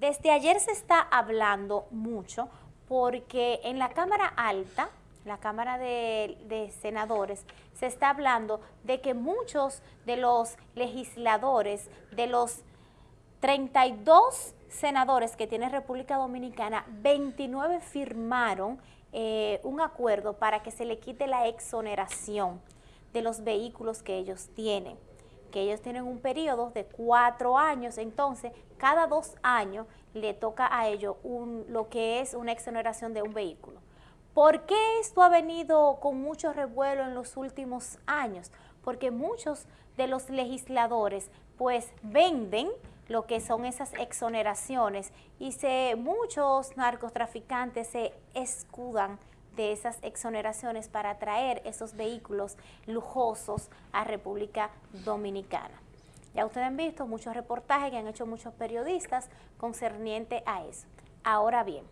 Desde ayer se está hablando mucho porque en la Cámara Alta, la Cámara de, Senadores, se está hablando de que muchos de los legisladores, de los 32 senadores que tiene República Dominicana, 29 firmaron eh, un acuerdo para que se le quite la exoneración de los vehículos que ellos tienen que ellos tienen un periodo de cuatro años, entonces cada dos años le toca a ellos lo que es una exoneración de un vehículo. ¿Por qué esto ha venido con mucho revuelo en los últimos años? Porque muchos de los legisladores pues venden lo que son esas exoneraciones y se, muchos narcotraficantes se escudan de esas exoneraciones para traer esos vehículos lujosos a República Dominicana. Ya ustedes han visto muchos reportajes que han hecho muchos periodistas concerniente a eso. Ahora bien,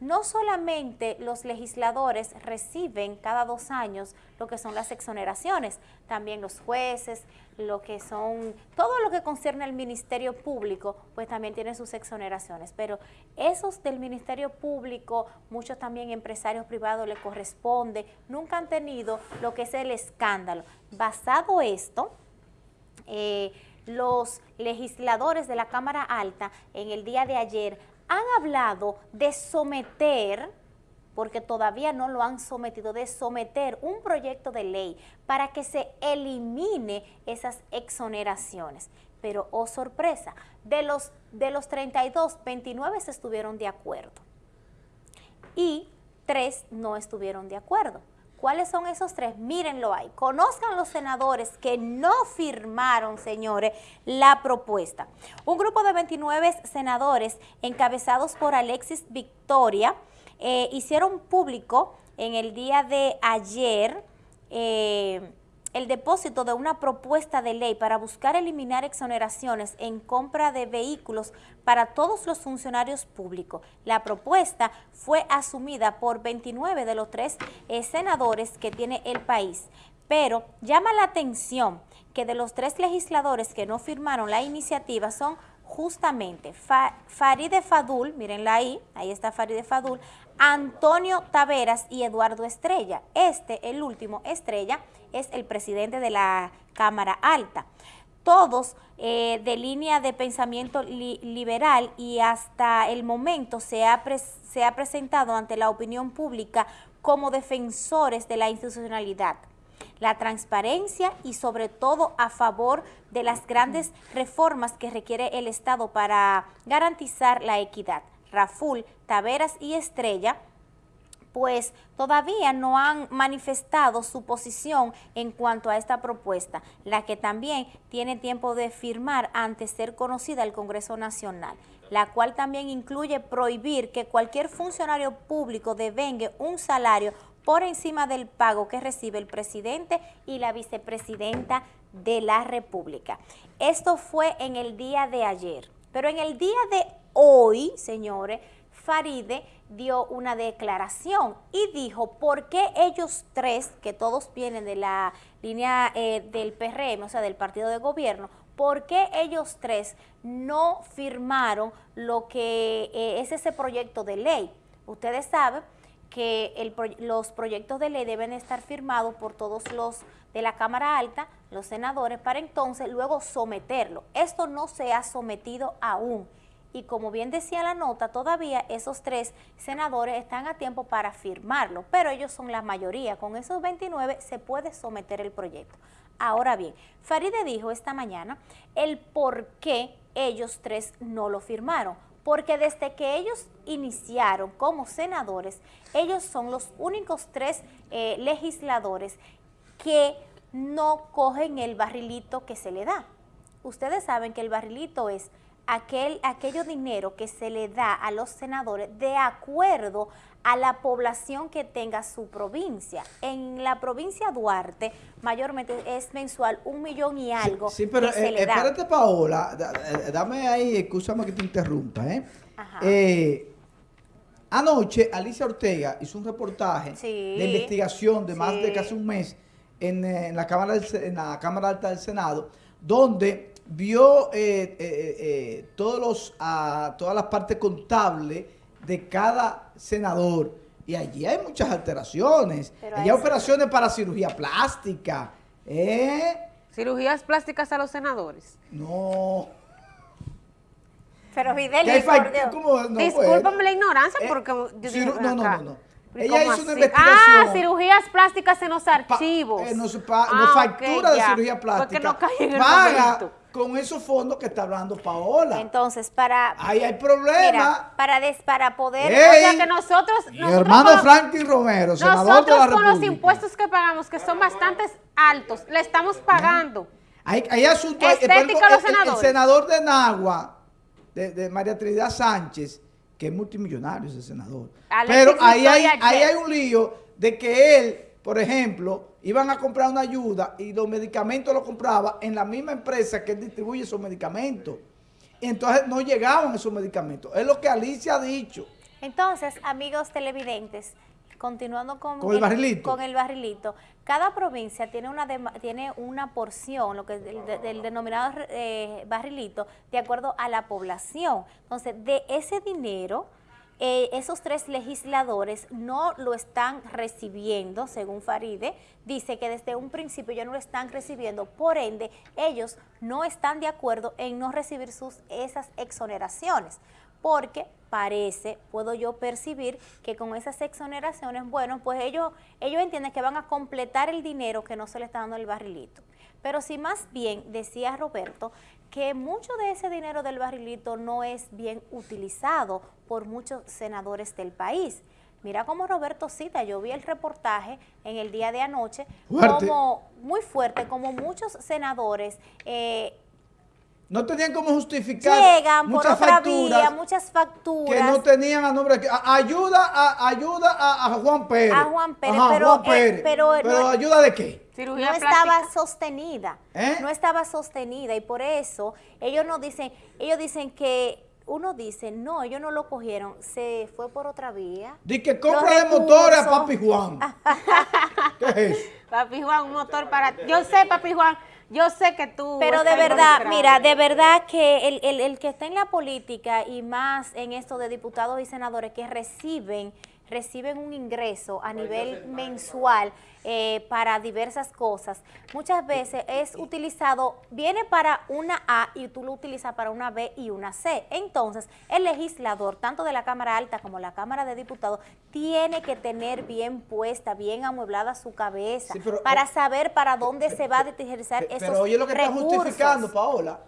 no solamente los legisladores reciben cada dos años lo que son las exoneraciones, también los jueces, lo que son, todo lo que concierne al Ministerio Público, pues también tienen sus exoneraciones, pero esos del Ministerio Público, muchos también empresarios privados le corresponde, nunca han tenido lo que es el escándalo. Basado esto, eh, los legisladores de la Cámara Alta en el día de ayer han hablado de someter, porque todavía no lo han sometido, de someter un proyecto de ley para que se elimine esas exoneraciones. Pero, oh sorpresa, de los, de los 32, 29 se estuvieron de acuerdo y tres no estuvieron de acuerdo. ¿Cuáles son esos tres? Mírenlo ahí. Conozcan los senadores que no firmaron, señores, la propuesta. Un grupo de 29 senadores encabezados por Alexis Victoria eh, hicieron público en el día de ayer eh, el depósito de una propuesta de ley para buscar eliminar exoneraciones en compra de vehículos para todos los funcionarios públicos. La propuesta fue asumida por 29 de los tres eh, senadores que tiene el país, pero llama la atención que de los tres legisladores que no firmaron la iniciativa son justamente Faride Fadul, mírenla ahí, ahí está Faride Fadul, Antonio Taveras y Eduardo Estrella. Este, el último, Estrella, es el presidente de la Cámara Alta. Todos eh, de línea de pensamiento liberal y hasta el momento se se ha presentado ante la opinión pública como defensores de la institucionalidad la transparencia y sobre todo a favor de las grandes reformas que requiere el Estado para garantizar la equidad. Raful, Taveras y Estrella pues todavía no han manifestado su posición en cuanto a esta propuesta, la que también tiene tiempo de firmar antes de ser conocida al Congreso Nacional, la cual también incluye prohibir que cualquier funcionario público devengue un salario por encima del pago que recibe el presidente y la vicepresidenta de la República. Esto fue en el día de ayer, pero en el día de hoy, señores, Faride dio una declaración y dijo por qué ellos tres, que todos vienen de la línea eh, del PRM, o sea, del partido de gobierno, por qué ellos tres no firmaron lo que eh, es ese proyecto de ley. Ustedes saben que los proyectos de ley deben estar firmados por todos los de la Cámara Alta, los senadores, para entonces luego someterlo. Esto no se ha sometido aún. Y como bien decía la nota, todavía esos tres senadores están a tiempo para firmarlo, pero ellos son la mayoría. Con esos 29 se puede someter el proyecto. Ahora bien, Faride dijo esta mañana el por qué ellos tres no lo firmaron porque desde que ellos iniciaron como senadores, ellos son los únicos tres eh, legisladores que no cogen el barrilito que se le da. Ustedes saben que el barrilito es aquel, aquello dinero que se le da a los senadores de acuerdo a la población que tenga su provincia. En la provincia Duarte, mayormente es mensual un millón y algo Sí, pero eh, da. espérate, Paola, eh, dame ahí, escúchame que te interrumpa, ¿eh? eh anoche, Alicia Ortega hizo un reportaje de investigación de más de casi un mes en, la Cámara en la Cámara Alta del Senado, donde vio eh, eh, todos los, uh, todas las partes contables de cada senador. Y allí hay muchas alteraciones. hay operaciones para cirugía plástica. ¿eh? ¿Cirugías plásticas a los senadores? No. Pero Videli, por Discúlpame la ignorancia porque yo no, no, no, no. Ella hizo una investigación. Ah, cirugías plásticas en los archivos. Pa, eh, no, ah, factura de cirugía plástica. no cae en el paga con esos fondos que está hablando Paola. Entonces, para... Ahí hay problema. para, des, para poder... o sea, que nosotros... Mi hermano Franklin Romero, senador Nosotros de la con los impuestos que pagamos, que son bastante altos, le estamos pagando. Hay, hay asuntos... Estética el, senador de Nagua, de, de María Trinidad Sánchez, que es multimillonario ese senador. Pero ahí hay, ahí hay un lío de que él, por ejemplo, iban a comprar una ayuda y los medicamentos los compraba en la misma empresa que él distribuye esos medicamentos. Y entonces no llegaban esos medicamentos. Es lo que Alicia ha dicho. Entonces, amigos televidentes, continuando con, el, barrilito. con el barrilito, cada provincia tiene una tiene una porción, lo que es del, denominado eh, barrilito, de acuerdo a la población. Entonces, de ese dinero, eh, esos tres legisladores no lo están recibiendo, según Faride, dice que desde un principio ya no lo están recibiendo, por ende, ellos no están de acuerdo en no recibir sus esas exoneraciones porque parece, puedo yo percibir que con esas exoneraciones, bueno, pues ellos, ellos entienden que van a completar el dinero que no se le está dando el barrilito. Pero si más bien, decía Roberto, que mucho de ese dinero del barrilito no es bien utilizado por muchos senadores del país. Mira cómo Roberto cita, yo vi el reportaje en el día de anoche, como muy fuerte, como muchos senadores eh, no tenían cómo justificar Llegan muchas por otra facturas vía, muchas facturas. Que no tenían a nombre de... Ayuda a, ayuda a, Juan Pérez. A Juan Pérez, pero, Juan Pérez. pero, ayuda de qué? no estaba sostenida. ¿Eh? No estaba sostenida y por eso ellos nos dicen, ellos dicen que uno dice, no, ellos no lo cogieron, se fue por otra vía. Dice que compra de motores a Papi Juan. ¿Qué es eso? Papi Juan, un motor para... Yo sé, Papi Juan, yo sé que tú... Pero de verdad, mira, de verdad que el, el, el que está en la política y más en esto de diputados y senadores que reciben reciben un ingreso a nivel mensual eh, para diversas cosas, muchas veces es utilizado, viene para una A y tú lo utilizas para una B y una C. Entonces, el legislador, tanto de la Cámara Alta como la Cámara de Diputados, tiene que tener bien puesta, bien amueblada su cabeza para saber para dónde se va a utilizar esos Pero oye lo que está justificando, Paola,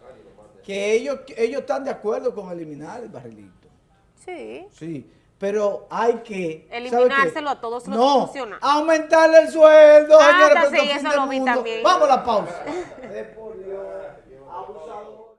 que ellos, ellos están de acuerdo con eliminar el barrilito. Sí. Sí pero hay que... Eliminárselo a todos los no, funcionarios. aumentarle el sueldo, ah, señores, sí, eso lo vi también. Vamos a la pausa.